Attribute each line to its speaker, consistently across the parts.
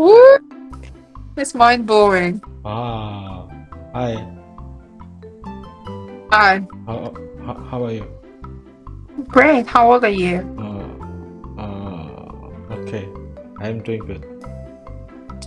Speaker 1: Woo! It's mind blowing.
Speaker 2: Ah, hi.
Speaker 1: Hi.
Speaker 2: How, how, how are you?
Speaker 1: Great. How old are you?
Speaker 2: Uh, uh, okay. I'm doing good.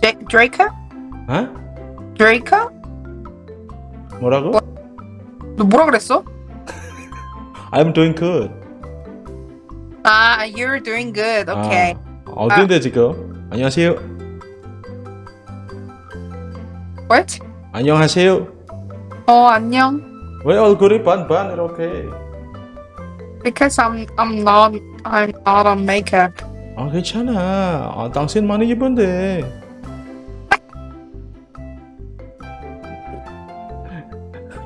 Speaker 1: J- Draco?
Speaker 2: Huh?
Speaker 1: Draco?
Speaker 2: 뭐라고?
Speaker 1: 너 뭐라 그랬어?
Speaker 2: I'm doing good.
Speaker 1: Ah, you're doing good. Okay.
Speaker 2: 아, 어딘데 지금? 안녕하세요.
Speaker 1: What?
Speaker 2: 안녕하세요.
Speaker 1: 어, 안녕.
Speaker 2: 왜 얼굴이 반반 이렇게?
Speaker 1: Because I'm I'm not I'm not on makeup.
Speaker 2: 아 괜찮아. 아, 당신 많이 예쁜데.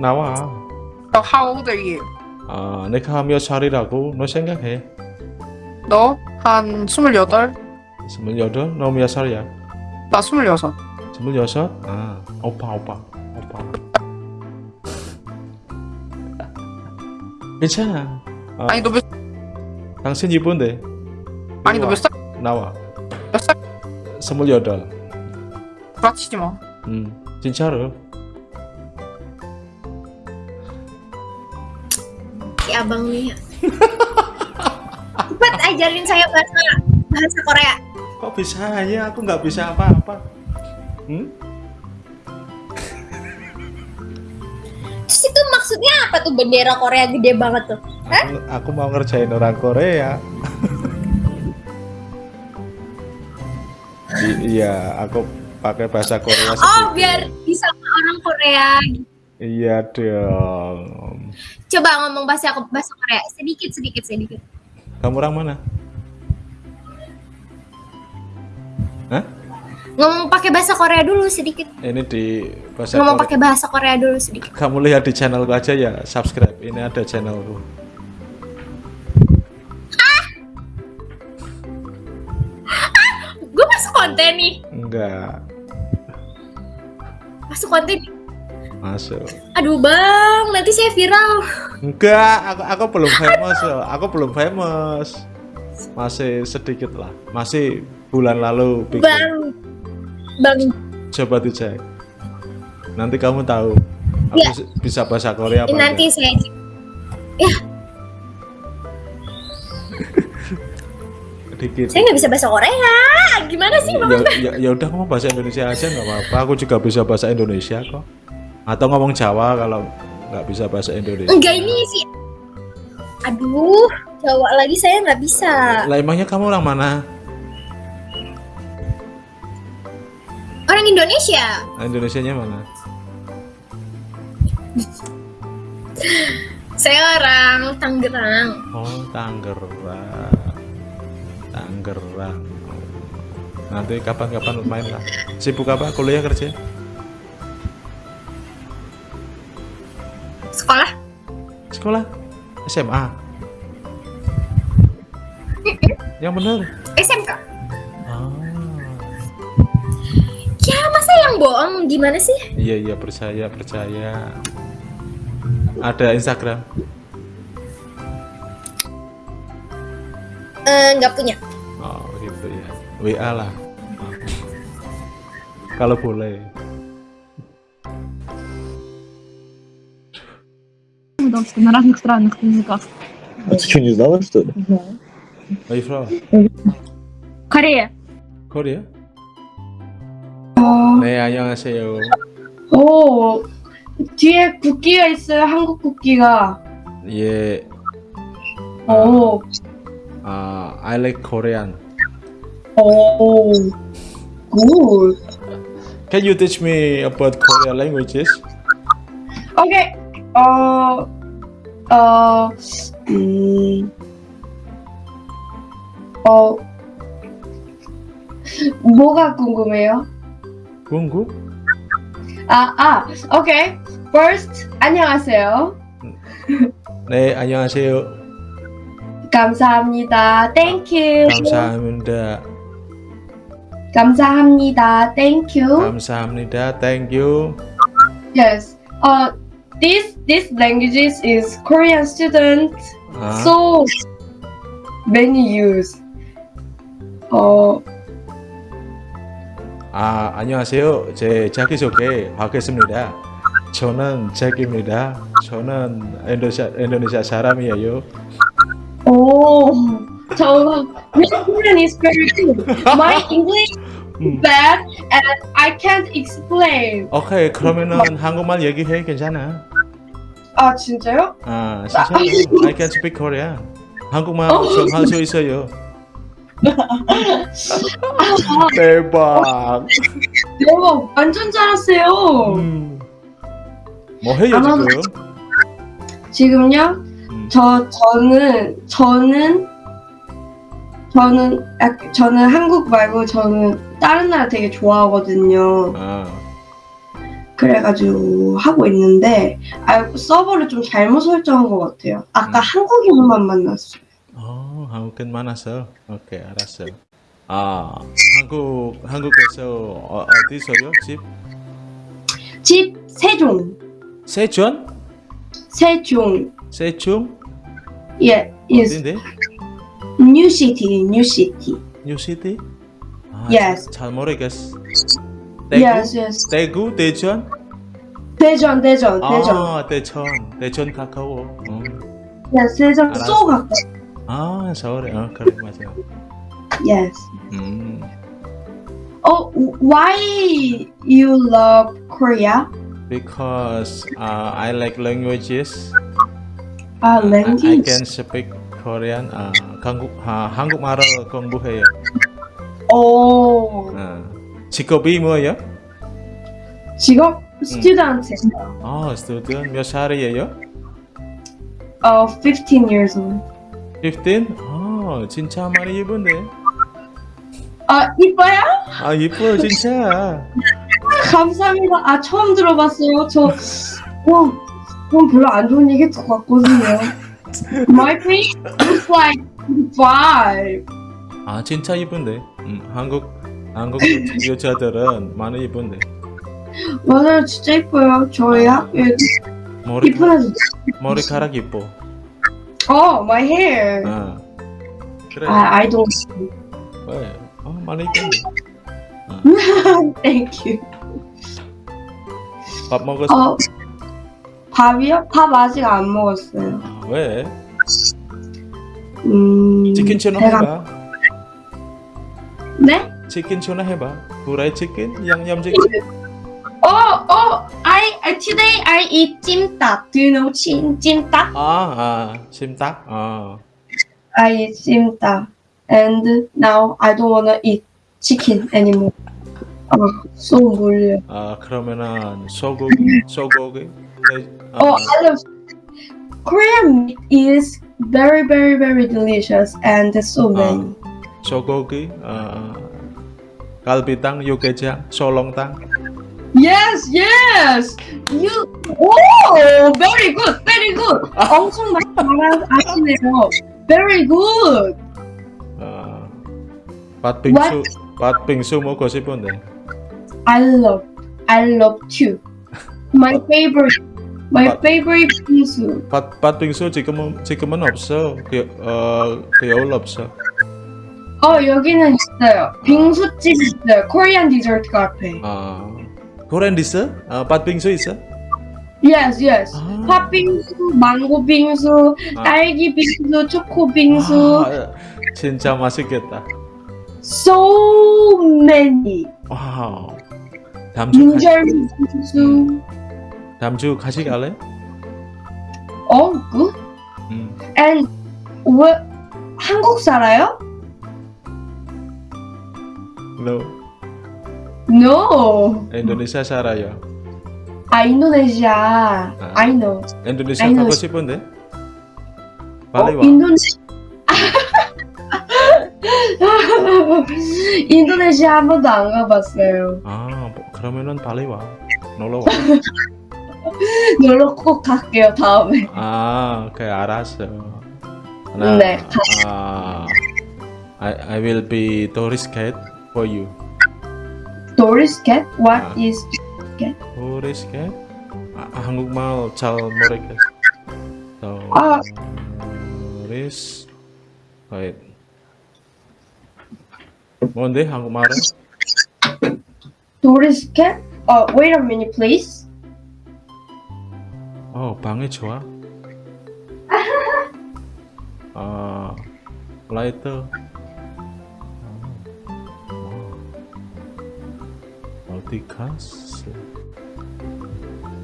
Speaker 2: 나와.
Speaker 1: So how old are you?
Speaker 2: 아 내가 몇 살이라고 너 생각해?
Speaker 1: 너? 한 스물여덟?
Speaker 2: 스물여덟? 너 몇 살이야?
Speaker 1: 나 스물여섯.
Speaker 2: 스물여섯? 아 오빠 오빠 오빠. 괜찮아. 아,
Speaker 1: 아니 너 몇?
Speaker 2: 당신 이쁜데.
Speaker 1: 아니 너 몇 살?
Speaker 2: 나와.
Speaker 1: 몇 살?
Speaker 2: 스물여덟.
Speaker 1: 구라치지 마.
Speaker 2: 음 진짜로.
Speaker 3: Si abang nih. Cepat ajarin saya bahasa bahasa Korea.
Speaker 2: Kok bisa ya? Aku nggak bisa apa-apa. Hmm?
Speaker 3: Terus itu maksudnya apa tuh bendera Korea gede banget tuh?
Speaker 2: Aku, aku mau ngerjain orang Korea. I- iya, aku pakai bahasa Korea
Speaker 3: Oh,
Speaker 2: sedikit.
Speaker 3: biar bisa orang Korea.
Speaker 2: Iya dong.
Speaker 3: Coba ngomong bahasa bahasa Korea sedikit sedikit sedikit.
Speaker 2: Kamu orang mana? Hah?
Speaker 3: Ngomong pakai bahasa Korea dulu sedikit.
Speaker 2: Ini di bahasa
Speaker 3: Ngomong pakai bahasa Korea dulu sedikit.
Speaker 2: Kamu lihat di channelku aja ya, subscribe. Ini ada channelku.
Speaker 3: Gue masuk konten nih.
Speaker 2: Enggak,
Speaker 3: Masuk konten.
Speaker 2: masuk.
Speaker 3: Aduh bang, nanti saya viral.
Speaker 2: Enggak, aku, aku belum famous loh. Aku belum famous. Masih sedikit lah. Masih bulan lalu bikin.
Speaker 3: Bang, bang.
Speaker 2: Coba dicek. Nanti kamu tahu. Aku
Speaker 3: Ya.
Speaker 2: bisa bahasa Korea apa
Speaker 3: Nanti
Speaker 2: enggak?
Speaker 3: saya
Speaker 2: Dikit.
Speaker 3: saya nggak bisa bahasa Korea. Gimana sih bang?
Speaker 2: Ya, ya, ya udah ngomong bahasa Indonesia aja nggak apa-apa. Aku juga bisa bahasa Indonesia kok. Atau ngomong Jawa kalau nggak bisa bahasa Indonesia.
Speaker 3: Enggak ini sih. Aduh, Jawa lagi saya nggak bisa.
Speaker 2: Lah emangnya kamu orang mana?
Speaker 3: Orang Indonesia.
Speaker 2: Nah, Indonesianya mana?
Speaker 3: Saya orang Tangerang.
Speaker 2: Oh, Tangerang. Tangerang. Nanti kapan-kapan main lah. Sibuk apa? Kuliah kerja?
Speaker 3: Sekolah?
Speaker 2: Sekolah? SMA? Yang bener?
Speaker 3: SMK. bohong gimana sih?
Speaker 2: Iya iya percaya percaya. Ada Instagram.
Speaker 3: Eh, Nggak punya.
Speaker 2: Oh gitu ya. WA lah. Kalau boleh.
Speaker 4: на разных странных языках.
Speaker 5: А ты что, не знала, что ли?
Speaker 2: Where you from?
Speaker 4: Корея.
Speaker 2: Korea? 네 안녕하세요.
Speaker 4: 오, 뒤에 국기가 있어요. 한국 국기가.
Speaker 2: 예.
Speaker 4: 오,
Speaker 2: 아 I like Korean.
Speaker 4: 오, 굿.
Speaker 2: Can you teach me about Korean languages?
Speaker 4: 오케이. 어, 어, 음, 어, 뭐가 궁금해요?
Speaker 2: 궁금?
Speaker 4: 아, 아, 오케이. First, 안녕하세요.
Speaker 2: 네 안녕하세요.
Speaker 4: 감사합니다. Thank you.
Speaker 2: 감사합니다.
Speaker 4: 감사합니다. Thank you.
Speaker 2: 감사합니다. Thank you.
Speaker 4: Yes. Uh, this this languages is Korean students
Speaker 2: 아,
Speaker 4: so many use. Uh,
Speaker 2: 아, 안녕하세요. 제 자기소개 하겠습니다. 저는 잭입니다. 저는 인도네시아, 인도네시아 사람이에요.
Speaker 4: Oh, so your Korean is very good. My English
Speaker 2: 음.
Speaker 4: is bad and I can't explain.
Speaker 2: 오케이, 그러면은 한국말 얘기해 괜찮아.
Speaker 4: 아 진짜요?
Speaker 2: 아, 진짜 I can speak Korean. 한국말 좀할수 있어요. 대박.
Speaker 4: 대박, 완전 잘하세요.
Speaker 2: 음. 뭐 해요 지금?
Speaker 4: 지금요?
Speaker 2: 음.
Speaker 4: 저 저는 저는 저는 약- 저는 한국 말고 저는 다른 나라 되게 좋아하거든요.
Speaker 2: 아,
Speaker 4: 그래가지고 하고 있는데 아, 서버를 좀 잘못 설정한 것 같아요. 아까
Speaker 2: 음.
Speaker 4: 한국인만 만났어요.
Speaker 2: 어, 한국인 많았어. 오케이, 알았어. 아, 한국 한국에서 어, 어디서요? 집?
Speaker 4: 집 세종,
Speaker 2: 세종?
Speaker 4: 세종,
Speaker 2: 세종?
Speaker 4: 예, is
Speaker 2: 어딘데?
Speaker 4: new city, new city.
Speaker 2: 뉴시티? 아,
Speaker 4: Yes.
Speaker 2: 잘 모르겠어. 대구?
Speaker 4: Yes, yes.
Speaker 2: 대구, 대전?
Speaker 4: 대전, 대전, 대전.
Speaker 2: 아, 대전. 대전 가까워. 어.
Speaker 4: Yes, 대전. 쏘 가까워.
Speaker 2: 아, 서울에. 어, 그래 맞아.
Speaker 4: Yes.
Speaker 2: 음.
Speaker 4: Oh, why you love Korea?
Speaker 2: Because uh, I like languages.
Speaker 4: Ah,
Speaker 2: Uh, I, I
Speaker 4: language.
Speaker 2: can speak Korean. 아, 한국 아, 한국말을 공부해요.
Speaker 4: Oh,
Speaker 2: 어. 직업이 뭐예요?
Speaker 4: 직업 student.
Speaker 2: 아, student 몇 살이에요?
Speaker 4: Uh, 15 years old.
Speaker 2: 15? 아, 진짜 많이 예쁜데.
Speaker 4: 아, 이뻐요?
Speaker 2: 아, 예뻐 진짜.
Speaker 4: 감사합니다. 아, 처음 들어봤어요. 저, 와, 그건 별로 안 좋은 얘기 것 같거든요. My face looks like five.
Speaker 2: 아, 진짜 예쁜데. 음, 한국 한국 여자들은 많이 예쁜데.
Speaker 4: 맞아요, 진짜 이뻐요. 저희 학교에
Speaker 2: 머리
Speaker 4: 이쁜 애들.
Speaker 2: 머리카락 예뻐.
Speaker 4: Oh, my hair.
Speaker 2: 아, 그래.
Speaker 4: 아, I don't.
Speaker 2: 왜? 어, 많이 예쁜데.
Speaker 4: Thank you.
Speaker 2: 밥 먹었어?
Speaker 4: 어, 밥이요? 밥 아직 안 먹었어요.
Speaker 2: 아, 왜?
Speaker 4: 음.
Speaker 2: 치킨 전화
Speaker 4: 배가-
Speaker 2: 해봐.
Speaker 4: 네?
Speaker 2: 치킨 전화 해봐. 후라이 치킨, 양념 치킨.
Speaker 4: Oh, oh, I, I today I eat 찜닭. Do you know 찜, 찜닭?
Speaker 2: 아, 아, 심딱. 아,
Speaker 4: I eat 찜닭. And now I don't wanna eat chicken anymore. 아, so 몰려.
Speaker 2: 아 그러면은 소고기, 소고기. 네, 아,
Speaker 4: Oh, I love Korean meat is very, very, very delicious and there's so many.
Speaker 2: 소고기, 아, 갈비탕, 육개장, 소롱탕.
Speaker 4: Yes, yes. You. Oh, very good, very good. 엄청 많이 알아- 아시네요. Very good.
Speaker 2: 아, 팥빙수, 팥빙수 먹고 싶은데.
Speaker 4: I love, I love too. My favorite, my
Speaker 2: What?
Speaker 4: favorite 빙수.
Speaker 2: 팥, 팥빙수 지금은 지금은 없어. 그, 어, 겨울 없어.
Speaker 4: 어 여기는 있어요. 빙수집 있어요. Korean dessert cafe.
Speaker 2: 아, 아, 팥빙수 있어?
Speaker 4: Yes, yes.
Speaker 2: 아.
Speaker 4: 팥빙수, 망고 빙수,
Speaker 2: 아.
Speaker 4: 딸기 빙수, 초코 빙수.
Speaker 2: 아, 진짜 맛있겠다.
Speaker 4: So many.
Speaker 2: 와우. 다음 주 같이,
Speaker 4: 인절 빙수.
Speaker 2: 다음 주 같이 갈래?
Speaker 4: Oh, good.
Speaker 2: 음.
Speaker 4: And 왜 한국 살아요?
Speaker 2: No.
Speaker 4: No.
Speaker 2: 인도네시아 살아요.
Speaker 4: 아 인도네시아.
Speaker 2: 아.
Speaker 4: I know.
Speaker 2: 인도네시아
Speaker 4: I know.
Speaker 2: 가고 싶은데?
Speaker 4: 어,
Speaker 2: 빨리 와.
Speaker 4: 인도네시. 인도네시아 한 번도 안 가봤어요.
Speaker 2: 아, 뭐, 그러면은 빨리 와. 놀러 와.
Speaker 4: 놀러 꼭 갈게요 다음에.
Speaker 2: 아, 그래 알았어. 나,
Speaker 4: 네.
Speaker 2: 아, I I will be tourist guide for you.
Speaker 4: Doris cat? What
Speaker 2: 아.
Speaker 4: is?
Speaker 2: tourist guide? 아, 한국말 잘 모르겠어.
Speaker 4: 아.
Speaker 2: tourist guide. 뭔데 한국말은?
Speaker 4: 도리스케? Uh, wait a minute, please.
Speaker 2: 어 방에 좋아 아 라이터 어디 갔어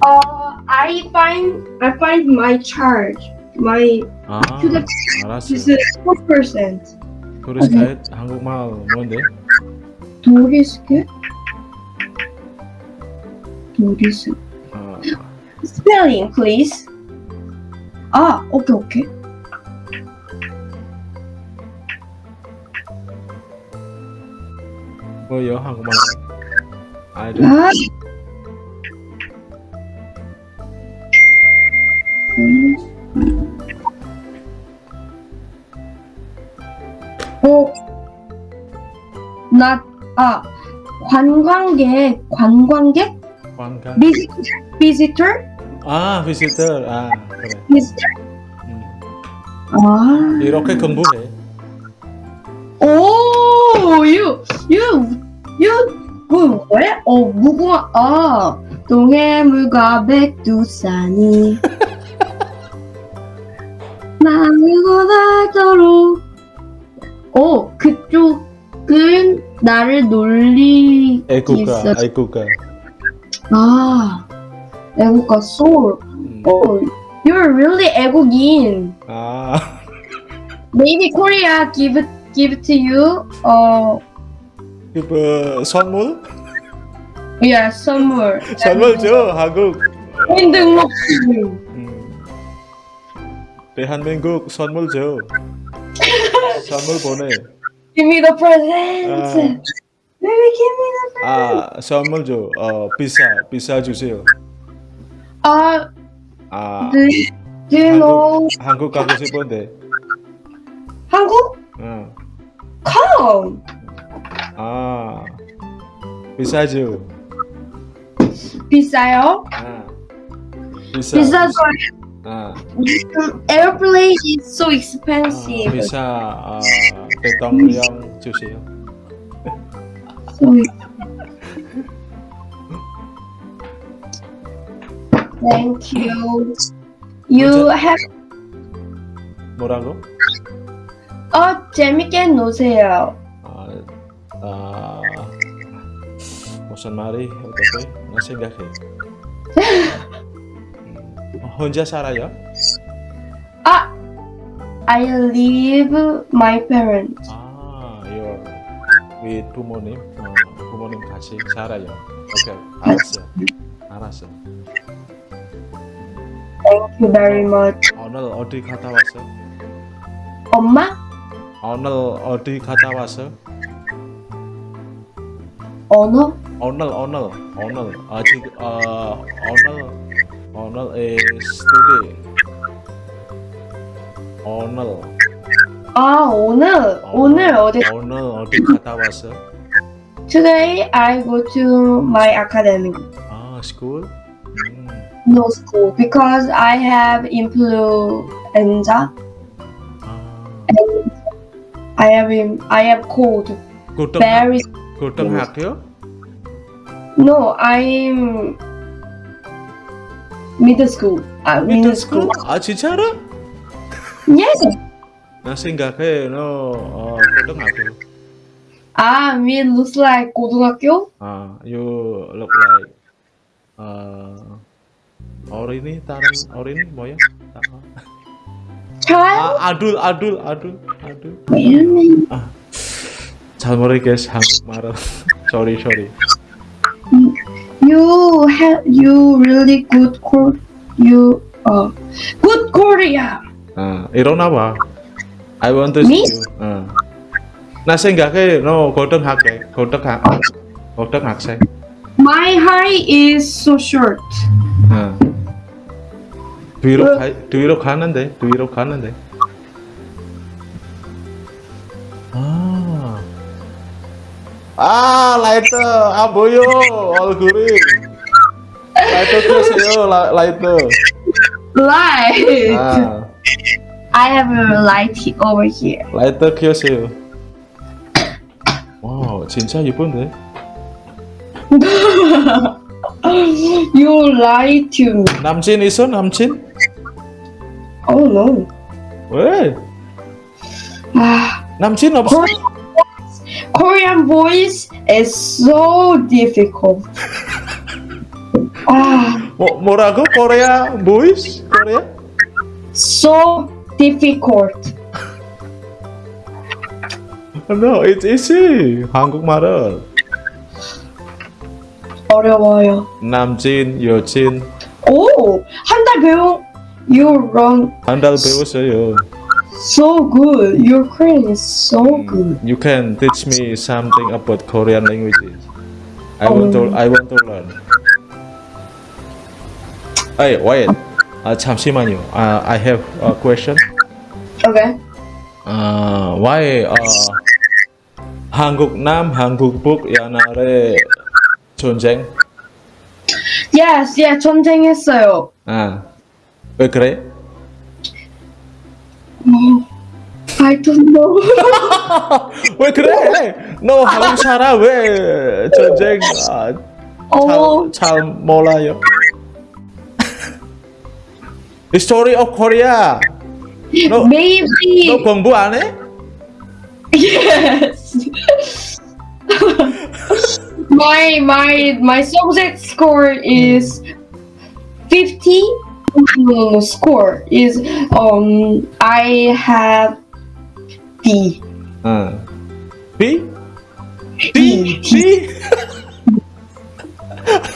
Speaker 4: Uh, I find I find my charge. My
Speaker 2: 아
Speaker 4: 휴대-
Speaker 2: 알았어
Speaker 4: is four percent.
Speaker 2: 그래서 한국말 뭔데
Speaker 4: 도리스케? 도리스.
Speaker 2: 아,
Speaker 4: Spelling, please. 아, 오케이 오케이.
Speaker 2: 뭐요 한국말 아이들
Speaker 4: 아. 어, 나, 아, 관광객, 관광객?
Speaker 2: 관광
Speaker 4: Visitor? Visitor?
Speaker 2: 아 visitor 아 그래
Speaker 4: Visitor?
Speaker 2: 음.
Speaker 4: 아.
Speaker 2: 이렇게 공부해
Speaker 4: 오, you, you, you, 그 뭐야? 어, 무궁화, 아, 동해물과 백두산이 나르고 닳도록 어, 그쪽은 나를 놀리기
Speaker 2: 애국가. 애국가
Speaker 4: 아, 애국가 soul.
Speaker 2: 음.
Speaker 4: Oh, you're really 애국인.
Speaker 2: 아
Speaker 4: Maybe Korea give it, give it to you. 어,
Speaker 2: 그 선물
Speaker 4: yeah, 선물.
Speaker 2: 선물 줘 한국. 음. 대한민국 선물 줘 선물 보내
Speaker 4: Give me the present.
Speaker 2: 아.
Speaker 4: Baby, give me the present.
Speaker 2: 아 선물 줘 어 비싸 비싸 주세요
Speaker 4: 아,
Speaker 2: 아
Speaker 4: you know
Speaker 2: 한국 가고 싶은데
Speaker 4: 한국?
Speaker 2: 어.
Speaker 4: Come.
Speaker 2: 아 비싸죠
Speaker 4: 비싸요?
Speaker 2: 아 비싸
Speaker 4: 비싸죠.
Speaker 2: 아,
Speaker 4: Airplane is so
Speaker 2: 아
Speaker 4: expensive.
Speaker 2: 비싸 아, 대통령 주세요
Speaker 4: Thank you. You have
Speaker 2: 뭐라고
Speaker 4: 어 재밌게 노세요.
Speaker 2: 무슨 말이 어떻게 나 생각해 음, 혼자 살아요
Speaker 4: 아, I live my parents.
Speaker 2: 아, you're with 부모님, 어, 부모님 같이 살아요. 오케이, 알았어, 알았어.
Speaker 4: Thank you very much.
Speaker 2: 오늘 어디 갔다 왔어?
Speaker 4: 엄마?
Speaker 2: 오늘 어디 갔다 왔어?
Speaker 4: 언어?
Speaker 2: 오늘 오늘 오늘 아직 어 오늘 오늘 is today. 오늘
Speaker 4: 아 오늘 오늘 어디?
Speaker 2: 오늘 어디 갔다 왔어?
Speaker 4: Today I go to my academy.
Speaker 2: 아, school? 음,
Speaker 4: No school because I have influenza.
Speaker 2: 아,
Speaker 4: I have in, I have cold.
Speaker 2: 고등
Speaker 4: Very
Speaker 2: Golden Heart ya?
Speaker 4: No, I'm middle school. Uh, middle school.
Speaker 2: Ah, cara?
Speaker 4: Yes.
Speaker 2: Nasi enggak ke, no. Uh, Heart.
Speaker 4: Ah, me looks like Gotong Hakyo.
Speaker 2: Ah, you look like uh, Orini, Taran, Orini, Moya.
Speaker 4: Child?
Speaker 2: Ah, adul, adul, adul, adul. Ah. 둘 아둘.
Speaker 4: Wait a minute.
Speaker 2: 잘 모르겠어 한국말은. sorry sorry.
Speaker 4: You have you really good Kor you uh good Korea.
Speaker 2: 아 일어나 봐. I want to
Speaker 4: Me?
Speaker 2: see you. 어. 나 생각해 너 고등학교 고등학 고등학생.
Speaker 4: My height is so short.
Speaker 2: 어. 뒤로 가 뒤로 가는데 뒤로 가는데. 아 라이터 안 보여 얼굴이. 라이터 켜세요 라, 라이터.
Speaker 4: Light.
Speaker 2: 아
Speaker 4: I have a light over here.
Speaker 2: 라이터 켜세요. 와 진짜 예쁜데.
Speaker 4: you lied to me.
Speaker 2: 남친 있어 남친?
Speaker 4: Oh no.
Speaker 2: 왜?
Speaker 4: Ah,
Speaker 2: 남친 없어?
Speaker 4: Korean, Korean voice is so difficult. Ah,
Speaker 2: 뭐, 뭐라고? 코리아 보이스? 코리아?
Speaker 4: so difficult.
Speaker 2: No, it's easy. 한국말은
Speaker 4: 어려워요.
Speaker 2: 남친, 여친
Speaker 4: 오, 한 달 배워. You run
Speaker 2: 한 달 배웠어요.
Speaker 4: so good. Your Korean is so good.
Speaker 2: You can teach me something about Korean languages. I want to I want to learn. Hey, wait. 아 잠시만요. 아 I have a question.
Speaker 4: Okay.
Speaker 2: 아 why 어 한국 남 한국 북 옛날에 전쟁?
Speaker 4: Yes, yeah, 전쟁했어요.
Speaker 2: 아왜 그래?
Speaker 4: I don't know.
Speaker 2: 왜 그래? 너 한국 살아 왜 전쟁 아,
Speaker 4: 어,
Speaker 2: 잘, 잘 몰라요? History of Korea. 너,
Speaker 4: maybe.
Speaker 2: 너 공부 안 해?
Speaker 4: Yes. my my my subject score is 50 no, no, score is um I have D.
Speaker 2: 응. B?
Speaker 4: D.
Speaker 2: D? D?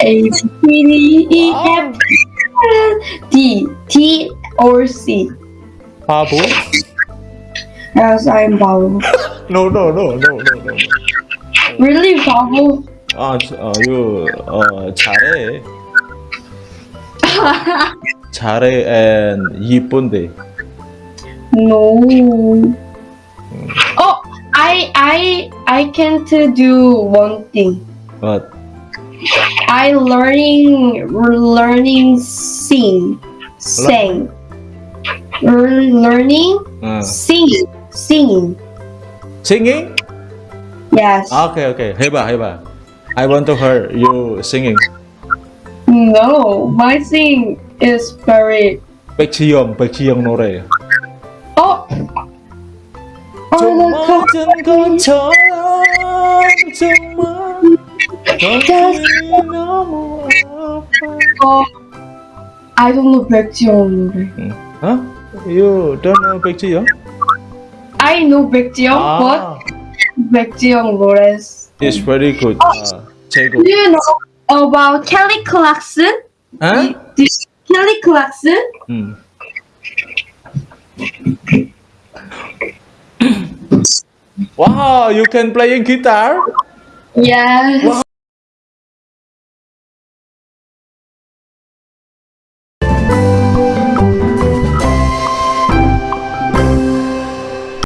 Speaker 4: A B D E F D T or C.
Speaker 2: 바보?
Speaker 4: Yes, I'm Babu.
Speaker 2: No, no, no, no, no, no.
Speaker 4: Really Babu?
Speaker 2: 아, 저- 어, you, 어, 잘해. 잘해 and 이쁜데.
Speaker 4: No. Oh, I I I can't do one thing.
Speaker 2: But,
Speaker 4: I learning learning sing sing Lear- learning
Speaker 2: 응.
Speaker 4: singing singing
Speaker 2: Singing?
Speaker 4: yes
Speaker 2: 아, 오케이, 오케이. 해봐, 해봐. I want to hear you singing.
Speaker 4: no my sing is very.
Speaker 2: Pexium, Pexium Nore.
Speaker 4: Oh! Oh, Oh, I don't know Pexium Nore. Hmm.
Speaker 2: Huh? You don't know Pexium?
Speaker 4: I know Baekjeong, ah. but Baekjeong Lawrence.
Speaker 2: It's very good. Oh, uh,
Speaker 4: do you know about Kelly Clarkson? Huh? Did, Kelly Clarkson
Speaker 2: 음. wow, you can playing guitar?
Speaker 4: yes